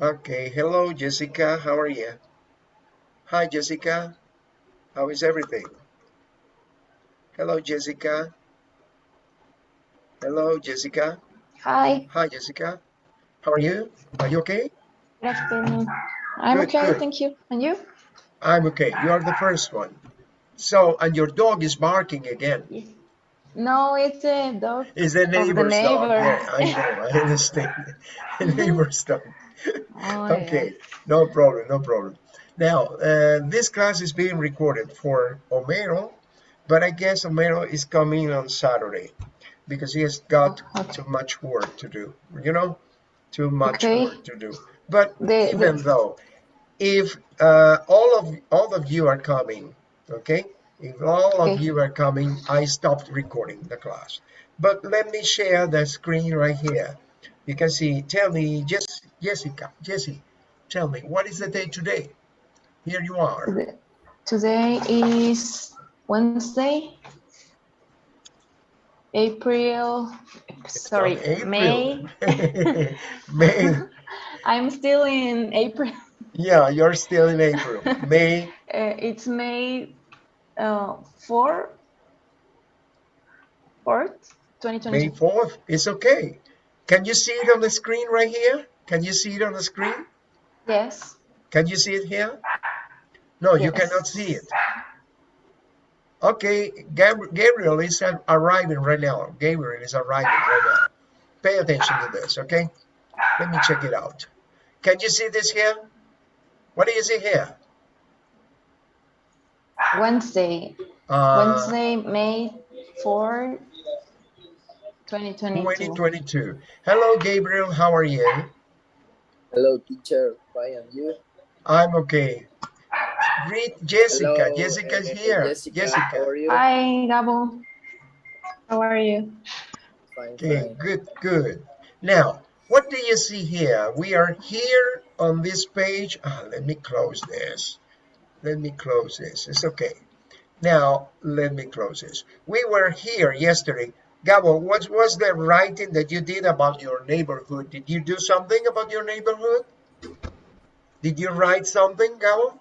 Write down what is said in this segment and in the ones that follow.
Okay, hello Jessica, how are you? Hi Jessica, how is everything? Hello Jessica. Hello Jessica. Hi. Hi Jessica, how are you? Are you okay? Good afternoon. I'm Good, okay, good. thank you. And you? I'm okay, you are the first one. So, and your dog is barking again. Yes. No, it's a dog Is the of the neighbor's dog. neighbor. Yeah, I know, I understand. neighbor's dog. Oh, Okay, no problem, no problem. Now, uh, this class is being recorded for Homero, but I guess Homero is coming on Saturday because he has got Oh, okay. too much work to do, you know, too much Okay. work to do. But The- even the- though, if uh, all of all of you are coming, okay, if all of you are coming, I stopped recording the class. But let me share the screen right here. You can see, tell me, Jess, Jessica, Jesse, tell me, what is the day today? Here you are. Today is Wednesday, April, sorry, April. May. May. I'm still in April. Yeah, you're still in April. May. Uh, it's May uh, 4, 4th, May 4th. It's okay. Can you see it on the screen right here? Can you see it on the screen? Yes. Can you see it here? No, you cannot see it. Okay, Gabriel is arriving right now. Gabriel is arriving right now. Pay attention to this, okay? Let me check it out. Can you see this here? What do you see here? Wednesday, Uh, Wednesday, May 4, 2022. 2022. Hello, Gabriel. How are you? Hello, teacher. Fine, and you? I'm okay. Greet Jessica. Hello, Jessica's eh, here. Jessica, Jessica. how are you? Hi, Gabo. How are you? Fine, Okay, fine. good, good. Now, what do you see here? We are here on this page. Ah, let me close this. Let me close this. It's okay. Now, let me close this. We were here yesterday. Gabo, what was the writing that you did about your neighborhood? Did you do something about your neighborhood? Did you write something, Gabo?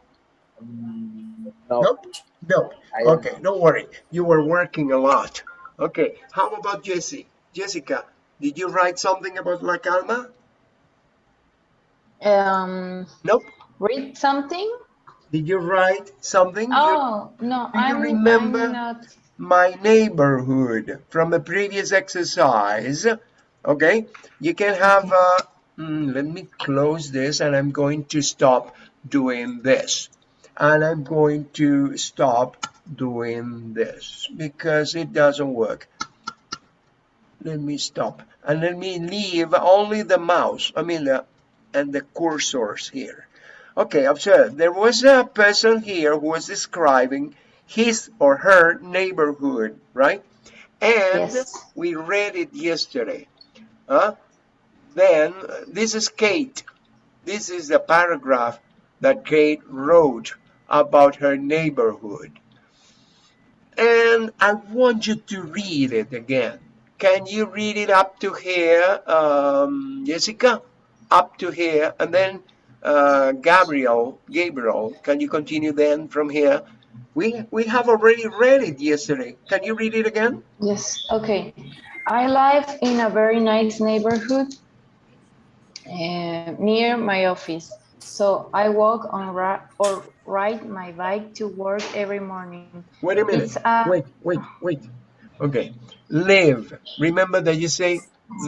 Mm, no, Nope. No. I don't Okay, don't worry. You were working a lot. Okay, how about Jessie? Jessica, did you write something about La Calma? Um, Nope. read something? Did you write something? You- Oh, no, do you I'm, remember? I'm not. My neighborhood from a previous exercise. Okay, you can have, uh, mm, let me close this and I'm going to stop doing this. And I'm going to stop doing this because it doesn't work. Let me stop and let me leave only the mouse, I mean, the, and the cursors here. Okay, observe, there was a person here who was describing his or her neighborhood, right? And Yes. we read it yesterday. Huh? Then uh, this is Kate. This is the paragraph that Kate wrote about her neighborhood. And I want you to read it again. Can you read it up to here, um, Jessica? Up to here, and then uh, Gabriel, Gabriel, can you continue then from here? We we have already read it yesterday. Can you read it again? Yes, okay. I live in a very nice neighborhood uh, near my office. So I walk on or ride my bike to work every morning. Wait a minute. A- Wait, wait, wait. Okay. Live. Remember that you say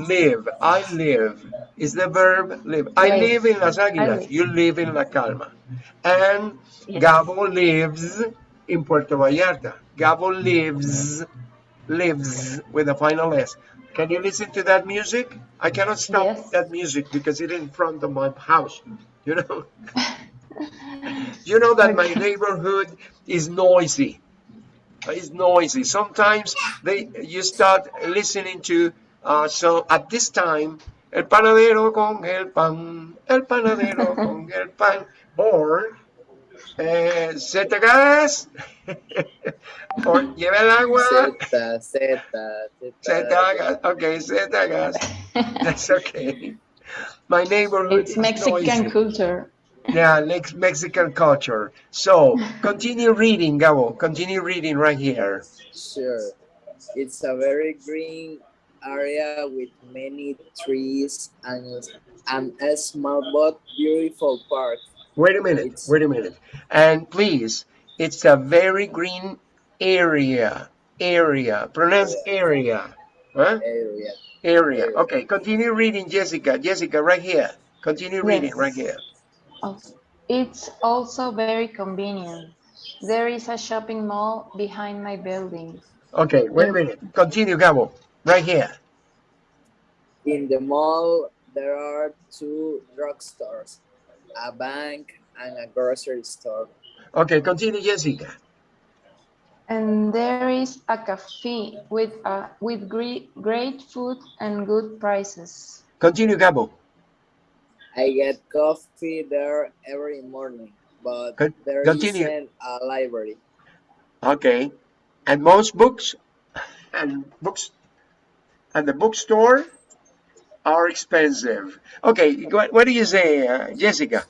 live. I live. Is the verb live. I Live. in Las Águilas. live. You live in La Calma. And Yes. Gabo lives in Puerto Vallarta. Gabo lives, lives with a final S. Can you listen to that music? I cannot stop Yes. that music because it's in front of my house. You know? you know that my neighborhood is noisy. It's noisy. Sometimes they you start listening to uh, so at this time el panadero con el pan, el panadero con el pan, or eh, Zeta gas, or lleva el agua, Z, Z, Z. Zeta gas, okay, Zeta gas, that's okay. My neighborhood It's Mexican noisy. culture. Yeah, Mex- Mexican culture. So continue reading, Gabo. Continue reading right here. Sure. It's a very green area with many trees and, and a small but beautiful park. Wait a minute. It's- Wait a minute. And please, it's a very green area. Area. Pronounce area. Huh? area. Area. Area. Okay. Continue reading, Jessica. Jessica, right here. Continue reading Yes. right here. It's also very convenient. There is a shopping mall behind my building. Okay. Wait a minute. Continue, Gabo. Right here. In the mall, there are two drugstores, a bank, and a grocery store. Okay. Continue, Jessica. And there is a cafe with a, with great, great food and good prices. Continue, Gabo. I get coffee there every morning, but Con- there continue. isn't a library. Okay. And most books and books and the bookstore are expensive. Okay, what, what do you say, uh, Jessica?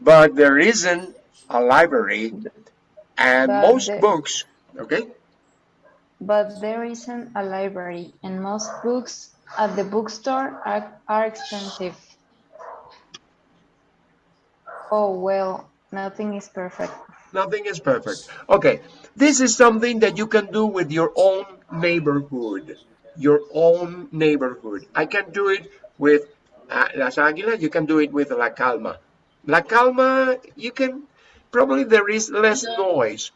But there isn't a library and But most the- books, okay? But there isn't a library and most books at the bookstore are, are expensive. Oh, well, nothing is perfect. Nothing is perfect. Okay, this is something that you can do with your own neighborhood. Your own neighborhood. I can do it with uh, Las Águilas, you can do it with La Calma. La Calma, you can, probably there is less noise,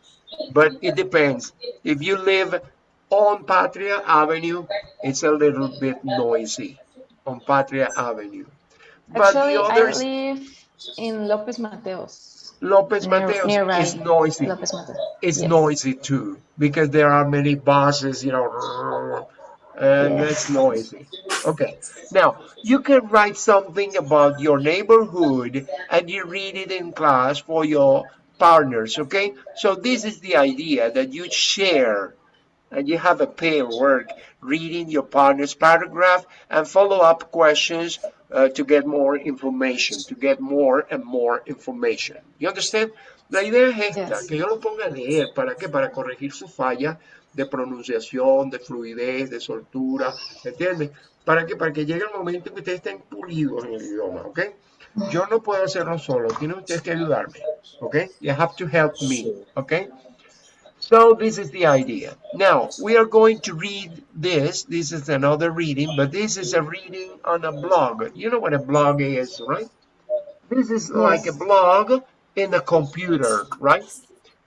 but it depends. If you live on Patria Avenue, it's a little bit noisy on Patria Avenue. But Actually, the I others, live in Lopez Mateos. Lopez near- Mateos nearby. is noisy. Lopez Mateos. it's Yes. noisy too because there are many buses, you know, and it's noisy. Okay, now you can write something about your neighborhood and you read it in class for your partners. Okay, so this is the idea that you share and you have a pair work reading your partner's paragraph and follow up questions uh, to get more information, to get more and more information. You understand? La idea es esta, Yes. que yo lo ponga a leer, ¿para qué? Para corregir su falla de pronunciación, de fluidez, de soltura, ¿entiendes? ¿Para qué? Para que llegue el momento en que ustedes estén pulidos en el idioma, ¿ok? Yo no puedo hacerlo solo, tienen ustedes que ayudarme, ¿ok? You have to help me, ¿ok? So this is the idea. Now we are going to read this. This is another reading, but this is a reading on a blog. You know what a blog is, right? This is like a blog in a computer, right?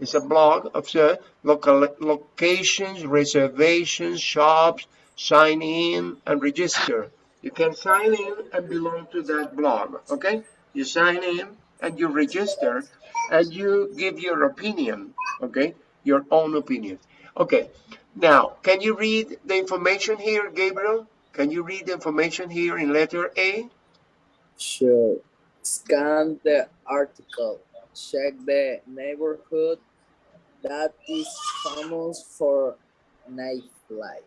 It's a blog of the local locations, reservations, shops, sign in and register. You can sign in and belong to that blog, okay? You sign in and you register and you give your opinion, okay? Your own opinion. Okay, now, can you read the information here, Gabriel? Can you read the information here in letter A? Sure. Scan the article. Check the neighborhood that is famous for nightlife.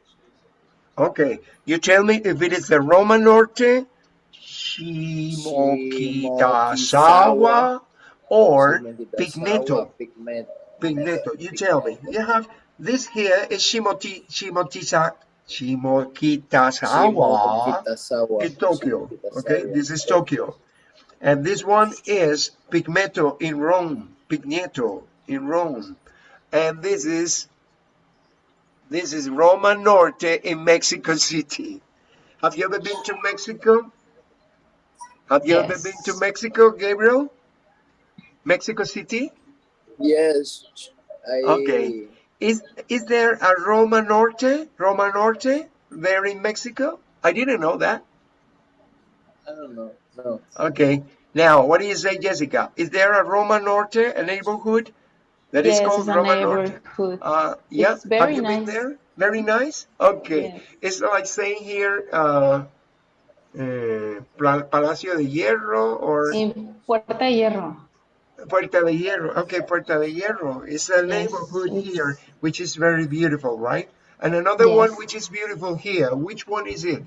Okay, you tell me if it is the Roma Norte, Shimokitazawa, or Pigneto. Pigneto. Pigneto. You tell me. You have this here is Shimoti Shimotisa Shimokitazawa Shimokitazawa. in Tokyo. Okay, this is Tokyo. And this one is Pigmeto in Rome. Pigneto in Rome. And this is this is Roma Norte in Mexico City. Have you ever been to Mexico? Have you ever been to Mexico, Gabriel? Mexico City? Yes. I, Okay. Is is there a Roma Norte? Roma Norte there in Mexico? I didn't know that. I don't know. No. Okay. Now, what do you say, Jessica? Is there a Roma Norte, a neighborhood that is Yes, called it's a Roma Norte? neighborhood. Uh, yeah. Have you been there? Very nice. Okay. Yes. It's like saying here, uh, Pla- Palacio de Hierro or In Puerta de Hierro. Puerta de Hierro. Okay, Puerta de Hierro. It's a neighborhood it's- here, which is very beautiful, right? And another one which is beautiful here. Which one is it?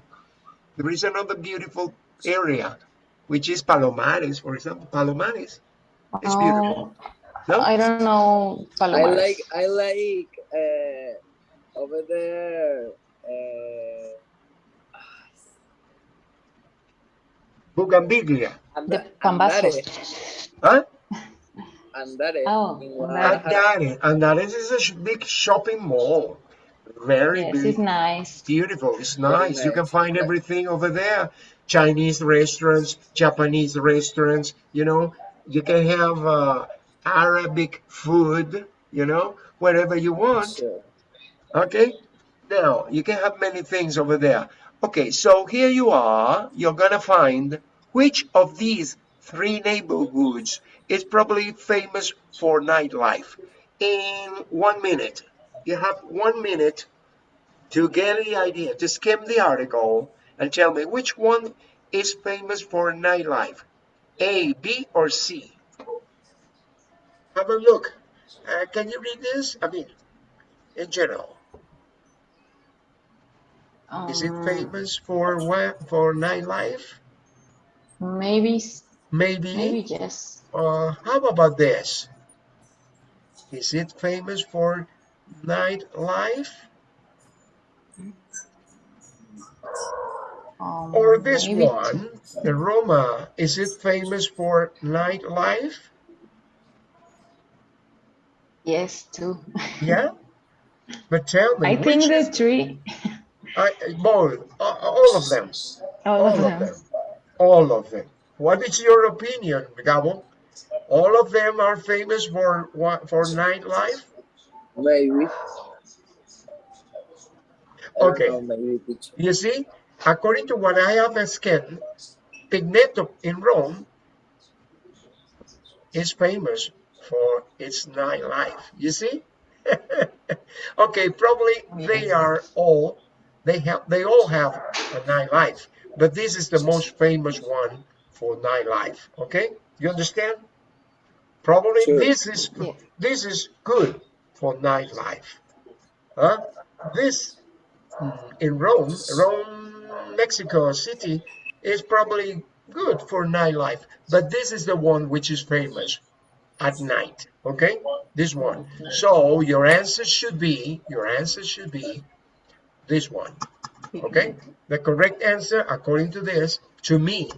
There is another beautiful area, which is Palomares, for example. Palomares It's Oh, beautiful. No? I don't know I like I like uh, over there. Uh, Bougainvillea. the Anda- Huh? Andare. Oh, in Andare. Guadalajara. Andares. Andares is a big shopping mall. Very Yes, big. it's nice. beautiful. It's Very nice. You can nice. find everything over there. Chinese restaurants, Japanese restaurants. You know, you can have uh, Arabic food. You know, wherever you want. Sure. Okay. Now you can have many things over there. Okay, so here you are. You're gonna find which of these three neighborhoods is probably famous for nightlife. In one minute, you have one minute to get the idea, to skim the article and tell me which one is famous for nightlife. A, B, or C? Have a look. Uh, can you read this? I mean, in general. Is it Um, famous for what? For nightlife? Maybe, Maybe. maybe yes. Uh, how about this? Is it famous for nightlife? Um, Or this maybe one, the Roma, is it famous for nightlife? Yes, too. Yeah? But tell me, I think which the is, three, I, both, a- all of them, all all of of them. them, all of them. What is your opinion, Gabo? All of them are famous for what, for nightlife? Maybe. Okay. know, maybe. You see, according to what I have scanned, Pigneto in Rome is famous for its nightlife. You see? okay, probably they are all they have they all have a nightlife, but this is the most famous one for nightlife. Okay, you understand? Probably Sure. this is Yeah. this is good for nightlife. Huh? This mm, in Rome, Rome, Mexico City is probably good for nightlife, but this is the one which is famous at night. Okay, this one. So your answer should be your answer should be this one. Okay, the correct answer according to this, to me,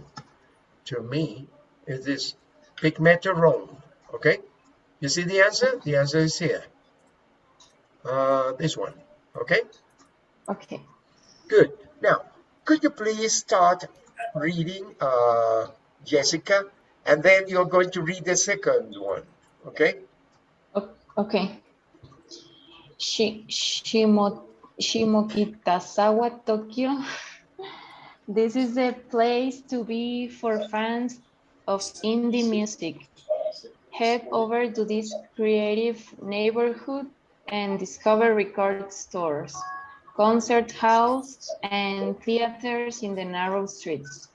to me, is this Pigmento Rome. Okay, you see the answer? The answer is here. Uh, this one. Okay. Okay. Good. Now, could you please start reading, uh, Jessica, and then you're going to read the second one, okay? Okay. Shi- Shimo, Shimokitazawa, Tokyo. This is the place to be for fans of indie music. Head over to this creative neighborhood and discover record stores, concert halls, and theaters in the narrow streets.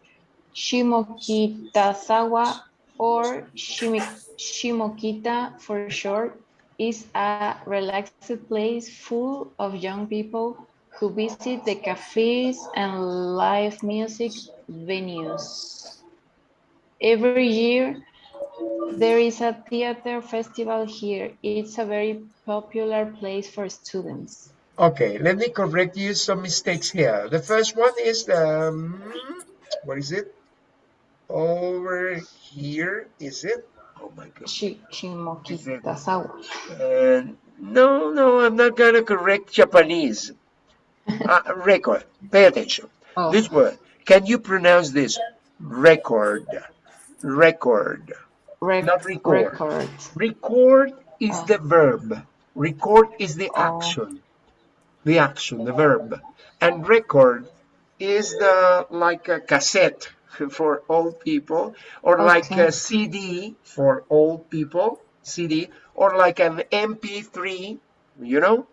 Shimokitazawa or Shimokita for short is a relaxed place full of young people who visit the cafes and live music venues. Every year, there is a theater festival here. It's a very popular place for students. Okay, let me correct you some mistakes here. The first one is the, um, what is it? Over here, is it? Oh my God. Shi- Shimokitazawa. Uh, no, no, I'm not gonna correct Japanese. Uh, record, pay attention. Oh, This word, can you pronounce this? Record, record. rec- not record. record. Record is Oh. the verb. Record is the Oh. action. The action, the verb. And record is the like a cassette for old people, or like a CD for old people, CD, or like an MP3, you know,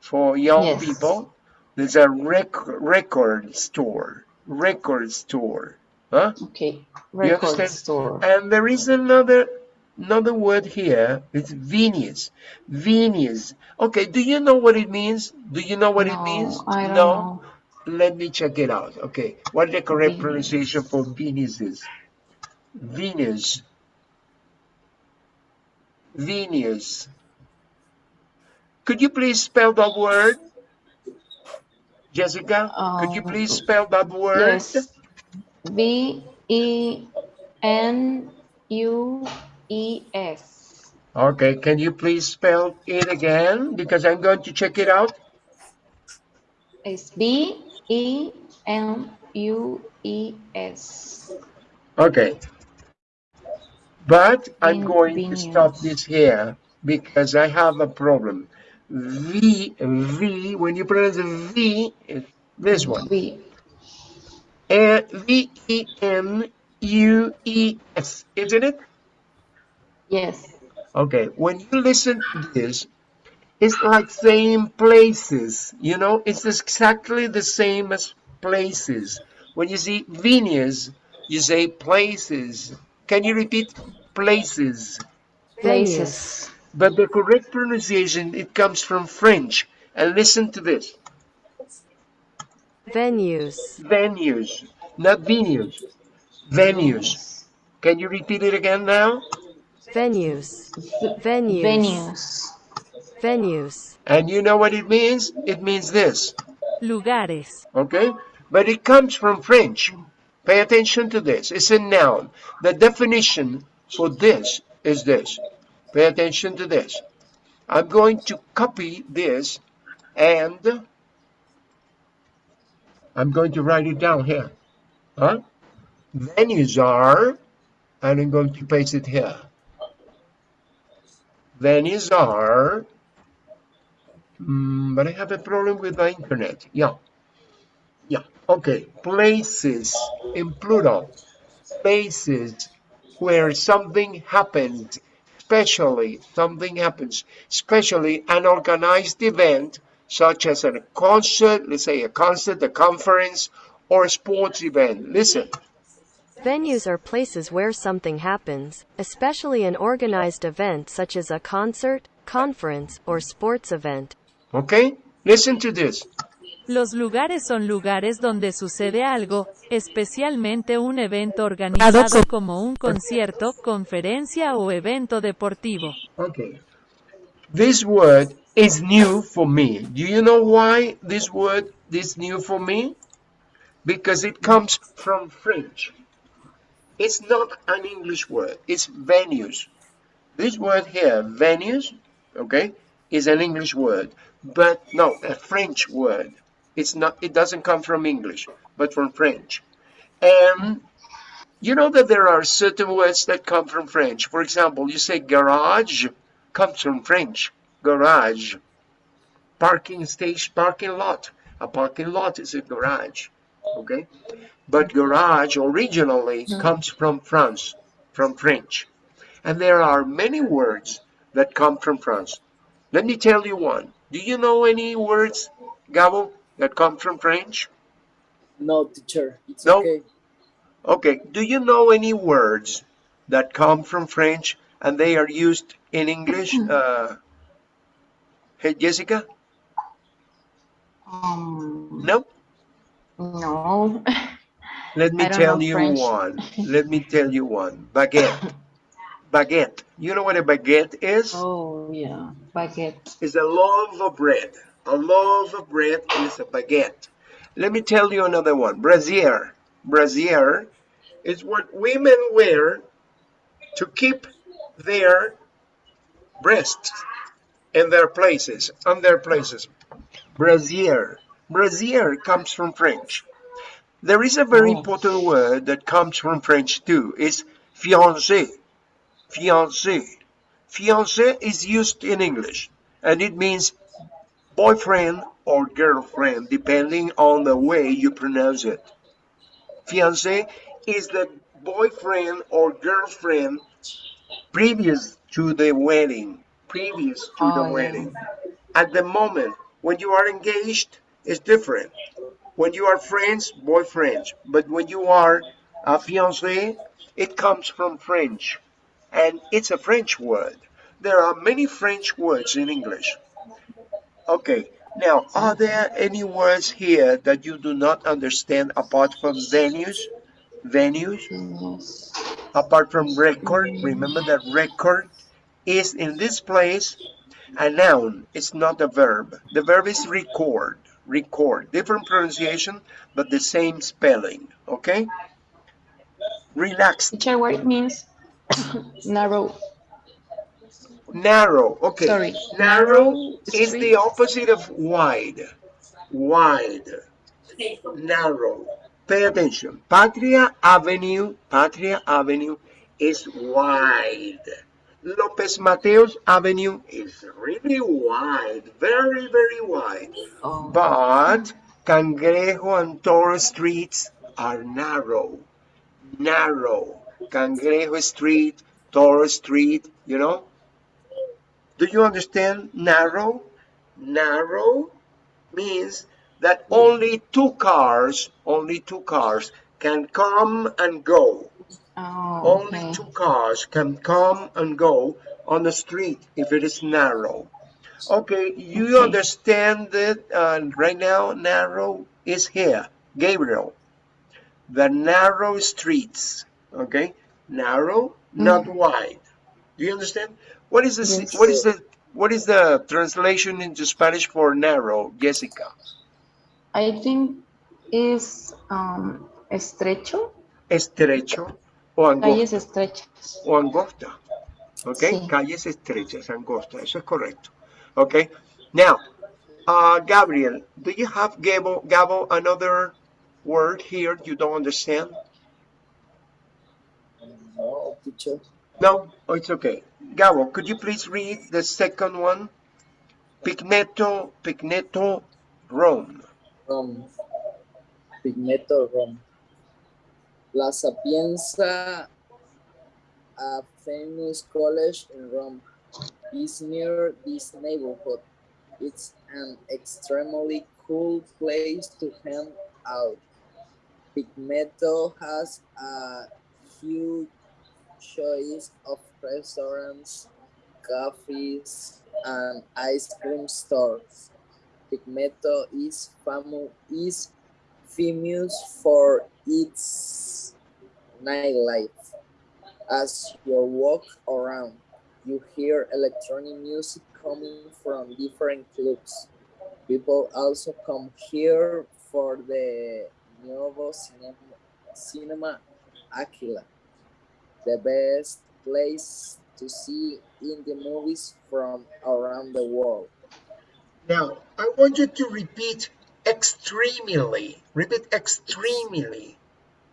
for young Yes. people. There's a rec record store, record store. Huh? Okay, record store. And there is another another word here. It's Venus. Venus. Okay, do you know what it means? Do you know what it means? I don't no. know. Let me check it out. Okay, what the correct Venus. pronunciation for Venus is? Venus. Venus. Could you please spell that word? Jessica, could you Um, please spell that word? Yes. V E N U E S. Okay, can you please spell it again? Because I'm going to check it out. It's B E N U E S. Okay. But I'm going to stop this here because I have a problem. V, V, when you pronounce the V, it's this one. V. And V E N U E S, isn't it? Yes. Okay, when you listen to this, it's like same places, you know, it's exactly the same as places. When you see Venus, you say places. Can you repeat places? Places. But the correct pronunciation, it comes from French. And listen to this. venues, Venues, not venues. Venues. Can you repeat it again now? venues, venues, Venues. Venues, And you know what it means? It means this. lugares, okay? But it comes from French. Pay attention to this. It's a noun. The definition for this is this. Pay attention to this. I'm going to copy this and I'm going to write it down here. Huh? Venues are, and I'm going to paste it here. Venues are, mm, but I have a problem with my internet. Yeah. Yeah, okay. Places in plural. Places where something happens, especially something happens, especially an organized event such as a concert, let's say a concert, a conference, or a sports event. Listen, Venues are places where something happens, especially an organized event such as a concert, conference, or sports event. Okay? Listen to this. Los lugares son lugares donde sucede algo, especialmente un evento organizado como un concierto, conferencia o evento deportivo. Okay. This word is new for me. Do you know why this word is new for me? Because it comes from French. It's not an English word. It's venues. This word here, venues, okay, is an English word, but no, a French word. It's not. It doesn't come from English, but from French. And you know that there are certain words that come from French. For example, you say garage comes from French. Garage. Parking station, parking lot. A parking lot is a garage. Okay? But garage originally mm-hmm. comes from France, from French. And there are many words that come from France. Let me tell you one. Do you know any words, Gabo, that come from French? No, teacher. It's No. okay. Okay, do you know any words that come from French and they are used in English? Uh, hey, Jessica? Um, No? no. Let me tell you French. one. Let me tell you one. Baguette. Baguette. You know what a baguette is? oh, yeah. Baguette. It's a loaf of bread. A loaf of bread is a baguette. Let me tell you another one. Brassiere. Brassiere is what women wear to keep their breasts in their places, on their places. Brassiere. Brassiere comes from French. There is a very Oh. important word that comes from French too. It's fiancé. Fiancé. Fiancé is used in English and it means boyfriend or girlfriend depending on the way you pronounce it. Fiancé is the boyfriend or girlfriend previous to the wedding. Previous to the Oh, yeah. wedding. At the moment when you are engaged, it's different. When you are friends, boyfriends. But when you are a fiancé, it comes from French. And it's a French word. There are many French words in English. Okay, Now, are there any words here that you do not understand apart from venues? Venues? Apart from record, remember that record is in this place a noun. It's not a verb. The verb is record. Record. Different pronunciation, but the same spelling. Okay? Relax. Teacher, what it means? Narrow. Narrow. Okay. Sorry. Narrow is the opposite of wide. Wide. Narrow. Pay attention. Patria Avenue, Patria Avenue is wide. Lopez Mateos Avenue is really wide, very, very wide. Oh. But Cangrejo and Toro streets are narrow. Narrow. Cangrejo Street, Toro Street, you know? Do you understand narrow? Narrow means that only two cars, only two cars can come and go. Oh, Only okay. two cars can come and go on the street if it is narrow. Okay, you Okay. understand that uh, right now narrow is here. Gabriel, the narrow streets, okay? Narrow, not wide. Do you understand? What is the Yes. what is the what is the translation into Spanish for narrow, Jessica? I think is um, estrecho, Estrecho o calles estrechas. o angosta. okay Sí. Calles estrechas, angosta. Eso es correcto. ¿Ok? Now, uh, Gabriel, do you have, Gabo, Gabo, another word here you don't understand? No, teacher. No? Oh, it's okay. Gabo, could you please read the second one? Pigneto, Pigneto, Rome. Rome. Pigneto, Rome. La Sapienza, a famous college in Rome, is near this neighborhood. It's an extremely cool place to hang out. Pigmeto has a huge choice of restaurants, cafes, and ice cream stores. Pigmeto is famu- is famous for its nightlife. As you walk around, you hear electronic music coming from different clubs. People also come here for the Nuevo Cinema, cinema Aquila, the best place to see indie movies from around the world. Now, I want you to repeat extremely. Repeat extremely.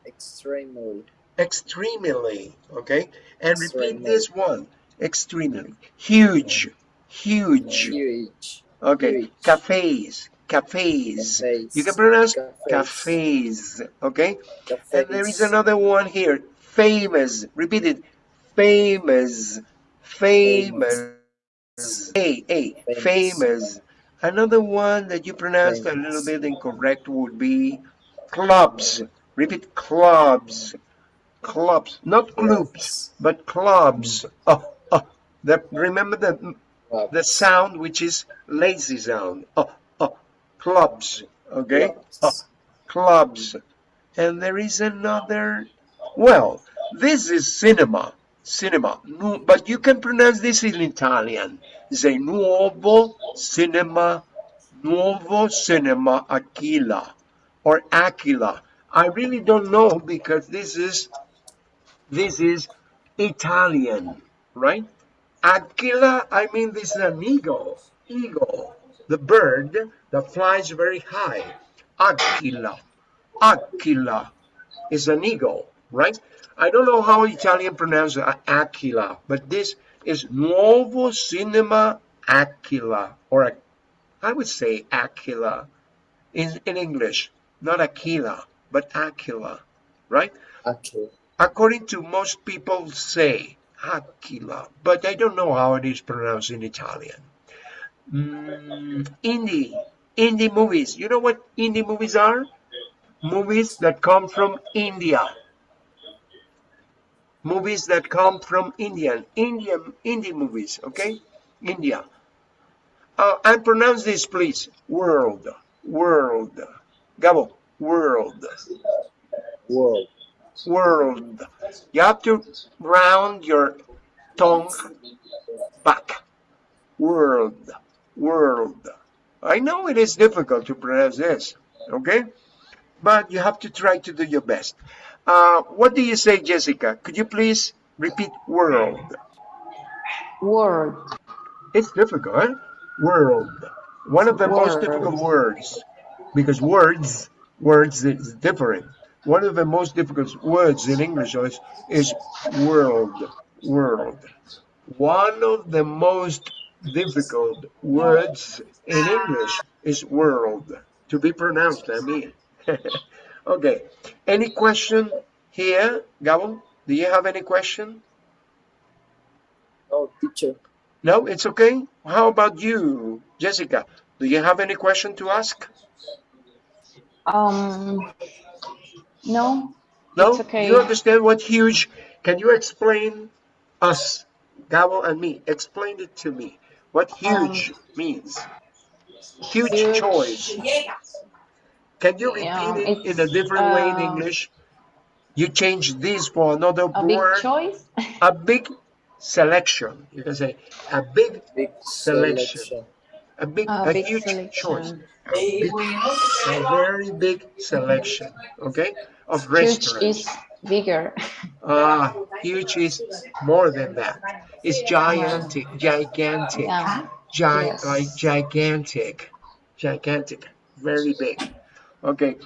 Extremely. extremely okay and repeat this one extremely huge huge Huge. okay huge. cafes cafes Cafes. you can pronounce Cafes. cafes okay Cafes. and there is another one here famous repeat it famous famous. Hey hey Famous. another one that you pronounced a little bit incorrect would be clubs. Repeat clubs. Clubs not clubs Clubs. but clubs. Oh, oh. The, remember the the sound which is lazy sound. Oh, oh. clubs okay? Clubs. oh, clubs. And there is another well this is cinema cinema. But you can pronounce this in italian. Say nuovo cinema nuovo cinema aquila or aquila. I really don't know because this is this is italian right? Aquila i mean this is an eagle eagle the bird that flies very high. Aquila. Aquila is an eagle, right? I don't know how Italian pronounce Aquila, but this is Nuovo Cinema Aquila, or I would say Aquila in, in English, not Aquila, but Aquila, right? According to most people say Aquila, but I don't know how it is pronounced in Italian. Mm, indie, indie movies. You know what indie movies are? Movies that come from India. Movies that come from Indian, Indian Indian movies, okay? India. uh, and pronounce this, please. World, world. Gabo, world, World. world. You have to round your tongue back. World, world. I know it is difficult to pronounce this, okay? But you have to try to do your best. Uh, what do you say, Jessica? Could you please repeat world? World. It's difficult, huh? World. One of the most difficult words. Because words, words is different. One of the most difficult words in English is, is world. World. One of the most difficult words in English is world. To be pronounced, I mean. okay. Any question here, Gabo? Do you have any question? Oh, teacher. No, it's okay. How about you, Jessica? Do you have any question to ask? Um, no, No? It's okay. You understand what huge? Can you explain us, Gabo and me? Explain it to me. What huge means? Huge, Um, huge. choice. Can you repeat Yeah, it in a it's, different way in uh, English? You change this for another a big word. choice. A big selection. You can say a big, Big Selection. selection. a big, A a big huge selection. choice. A, big, a very big selection, okay, of Huge restaurants. is bigger. Ah, huge is more than that. It's gigantic, gigantic, Yeah. gi- Yes. like gigantic, gigantic, very big. Okay,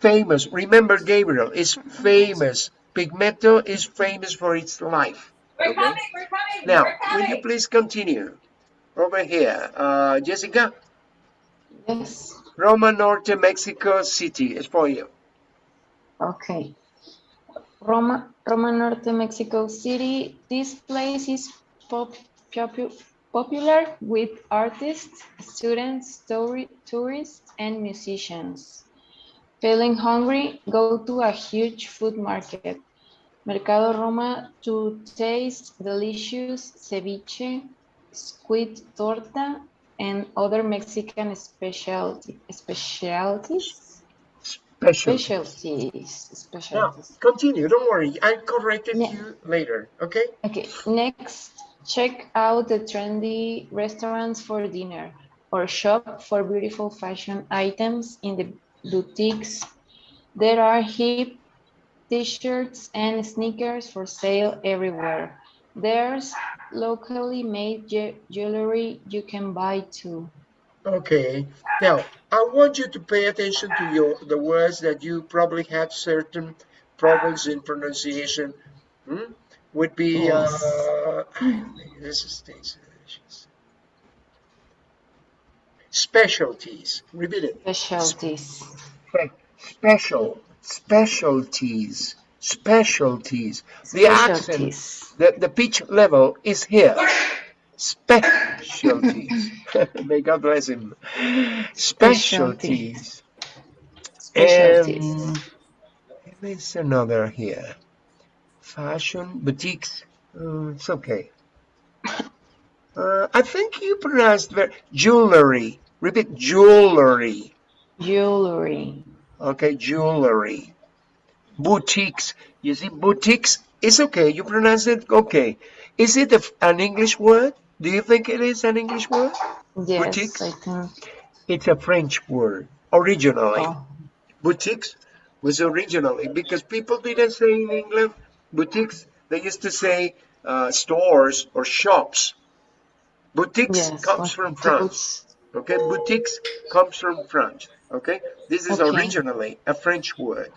famous. Remember, Gabriel is famous. Pigmento is famous for its life. We're Okay. coming, we're coming. Now, we're will you please continue over here, uh, Jessica? Yes. Roma Norte, Mexico City is for you. Okay. Roma, Roma Norte, Mexico City. This place is pop, popu- popular with artists, students, story, tourists, and musicians. Feeling hungry? Go to a huge food market. Mercado Roma to taste delicious ceviche, squid torta, and other Mexican specialty, specialties. Special. Specialties. Now, Specialties. continue. Don't worry. I corrected Yeah. you later. Okay. Okay, next, check out the trendy restaurants for dinner or shop for beautiful fashion items in the boutiques. There are hip t-shirts and sneakers for sale everywhere. There's locally made je- jewelry you can buy too. Okay. Now, I want you to pay attention to your the words that you probably have certain problems in pronunciation. Hmm? Would be Yes. uh, this is. Specialties. Repeat it. Specialties. Special. Specialties. Specialties. The accent the, the pitch level is here. Specialties. May God bless him. Specialties. Specialties. And there's another here. Fashion, boutiques. Uh, it's okay. Uh, I think you pronounced very jewelry. Repeat jewelry. Jewelry. Okay, jewelry. Boutiques. You see, boutiques is okay. You pronounce it okay. Is it a, an English word? Do you think it is an English word? Yes, Boutiques? I think. It's a French word originally. Oh, Boutiques was originally because people didn't say in England boutiques. They used to say uh, stores or shops. Boutiques yes. comes from France. Okay, boutiques comes from french Okay, this is Okay. originally a French word.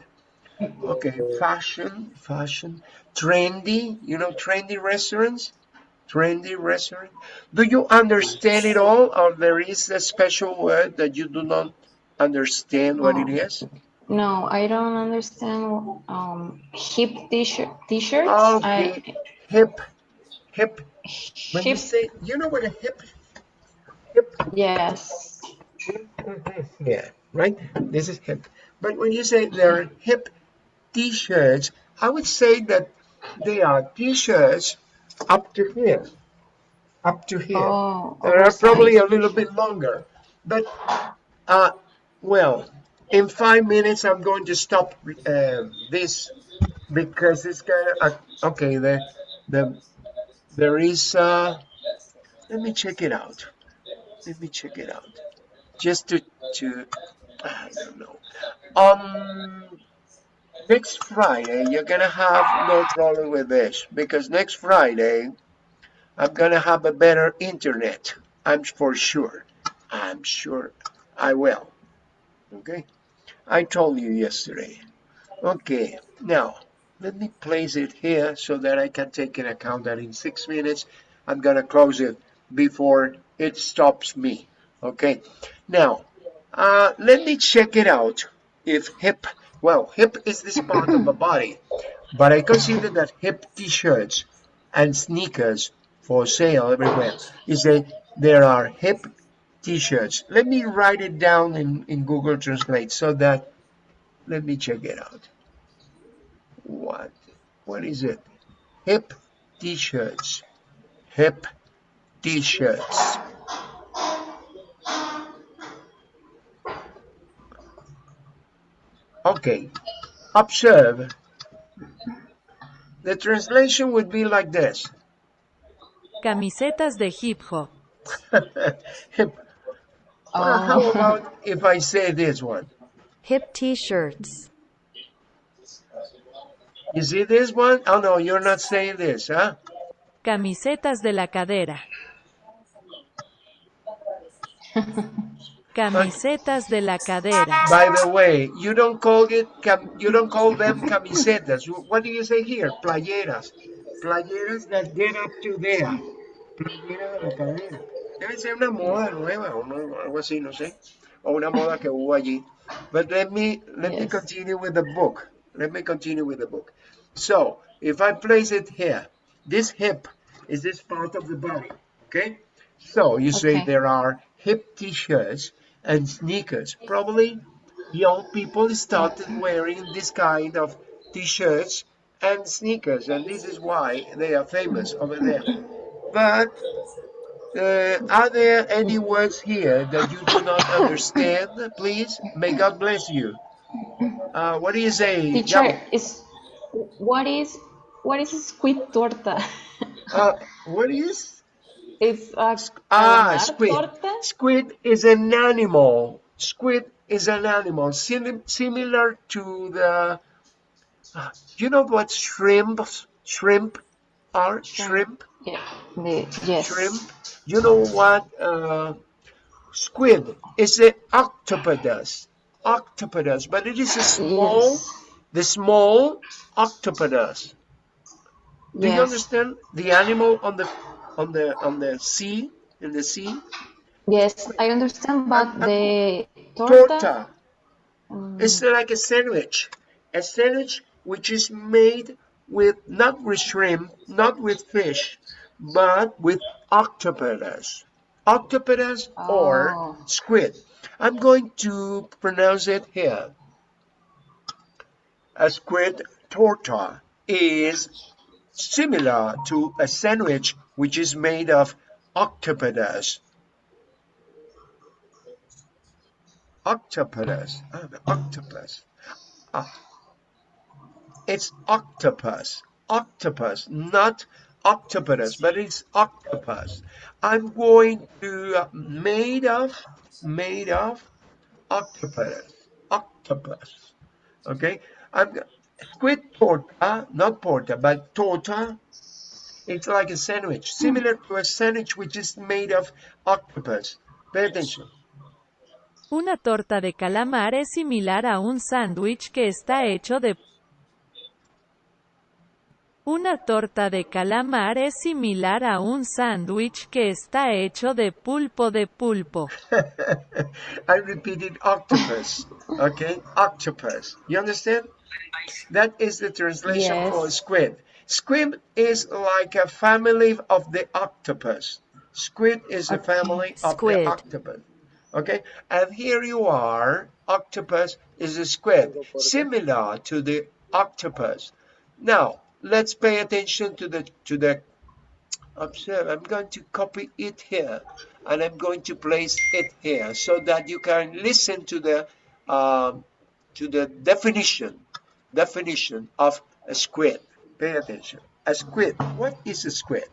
Okay, fashion, fashion, trendy. You know, trendy restaurants, trendy restaurant. Do you understand it all, or there is a special word that you do not understand what it is? No, I don't understand. Um, hip t-shirt, t-shirts. Okay, I, hip, hip. When you hip. say, you know what a hip, hip Yes. Yeah, right? This is hip. But when you say they're hip t-shirts, I would say that they are t-shirts up to here. up to here. Oh, There are probably a little bit longer, but uh, well, in five minutes I'm going to stop uh, this because it's kind of, Uh, okay, the the there is. Uh, let me check it out. Let me check it out. Just to to I don't know. Um, next Friday you're gonna have no problem with this because next Friday I'm gonna have a better internet. I'm for sure. I'm sure I will. Okay. I told you yesterday. Okay. Now let me place it here so that I can take into account that in six minutes I'm gonna close it before it stops me. Okay. Now uh, let me check it out. If hip, well, hip is this part of the body, but I consider that hip t-shirts and sneakers for sale everywhere is that there are hip t-shirts. Let me write it down in, in Google Translate so that, let me check it out. What, what is it? Hip t-shirts, hip t-shirts. Okay, observe. The translation would be like this. Camisetas de hip hop. Hip. Uh, how about if I say this one? Hip t-shirts. You see this one? Oh no, you're not saying this, huh? Camisetas de la cadera. Camisetas de la cadera. By the way, you don't call it cam you don't call them camisetas. What do you say here? Playeras. Playeras that get up to there. Playera de la cadera. Debe ser una moda nueva o no- algo así, no sé. O una moda que hubo allí. But let me let me continue with the book. Let me continue with the book. So if I place it here, this hip is this part of the body. Okay? So you say there are hip t-shirts and sneakers. Probably young people started wearing this kind of t-shirts and sneakers, and this is why they are famous over there. But uh, are there any words here that you do not understand? Please, may God bless you. Uh, what do you say? Teacher, Yamo? is what is what is squid torta? Uh, what is? It's a Ah, squid. Squid is an animal. Squid is an animal sim similar to the. uh, you know what shrimp shrimp are? Shrimp. Yeah, the, yes. Shrimp. You know what? Uh, squid is an octopus. Octopus, but it is a small, Yes. the small octopus. Do you understand the animal on the on the on the sea in the sea? Yes, I understand, but Um, the torta. Torta. mm, It's like a sandwich, a sandwich which is made with not with shrimp, not with fish, but with octopus, octopus or Oh. squid. I'm going to pronounce it here. A squid torta is similar to a sandwich which is made of octopus. Octopus, ah, the octopus. Ah, it's octopus, octopus, not octopus, but it's octopus. I'm going to uh, made of, made of octopus, octopus. Okay, I'm squid torta, not porta, but torta. It's like a sandwich, similar to a sandwich which is made of octopus. Pay attention. Una torta de calamar es similar a un sándwich que está hecho de... Una torta de calamar es similar a un sándwich que está hecho de pulpo de pulpo. I repeated octopus. Okay, octopus. You understand? That is the translation Yes. for squid. Squid is like a family of the octopus. Squid is a family of Squid. the octopus. Okay, and here you are. Octopus is a squid, similar to the octopus. Now let's pay attention to the to the observe I'm going to copy it here and I'm going to place it here so that you can listen to the um, to the definition definition of a squid pay attention. A squid what is a squid?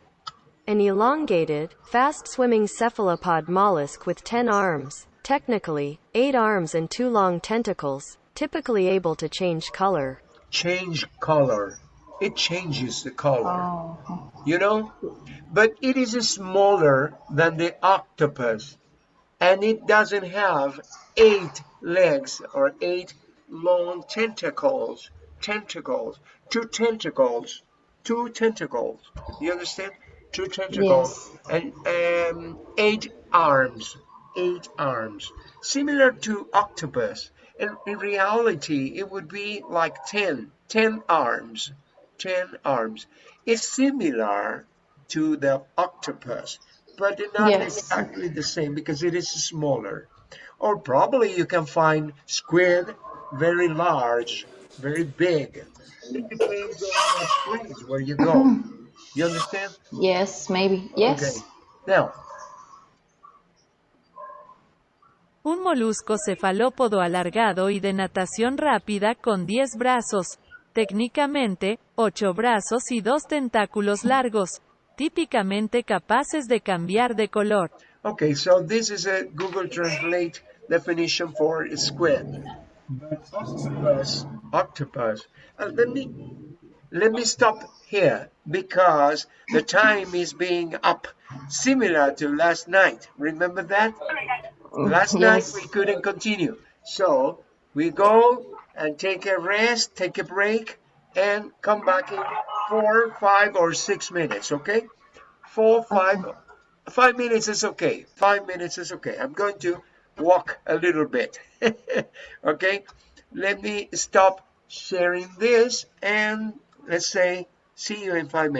An elongated, fast-swimming cephalopod mollusk with 10 arms, technically, 8 arms and 2 long tentacles, typically able to change color. change color. It changes the color. Oh. you know? But it is smaller than the octopus and it doesn't have eight legs or eight long tentacles tentacles two tentacles. Two tentacles. You understand? Two tentacles. And um, eight arms. Eight arms. Similar to octopus. In, in reality it would be like 10 10 arms. 10 arms. It's similar to the octopus but not Yes. exactly the same because it is smaller. Or probably you can find squid very large very big it depends on the place where you go you understand Yes, maybe. Yes. okay now Un molusco cefalópodo alargado y de natación rápida con 10 brazos, técnicamente, 8 brazos y 2 tentáculos largos, típicamente capaces de cambiar de color. Okay, so this is a Google Translate definition for squid. But octopus, octopus. Uh, let me let me stop here because the time is being up, similar to last night. Remember that? Last night we couldn't continue, so we go and take a rest, take a break, and come back in four, five, or six minutes. Okay? Four, five, five minutes is okay. Five minutes is okay. I'm going to walk a little bit. okay? Let me stop sharing this and let's say see you in five minutes.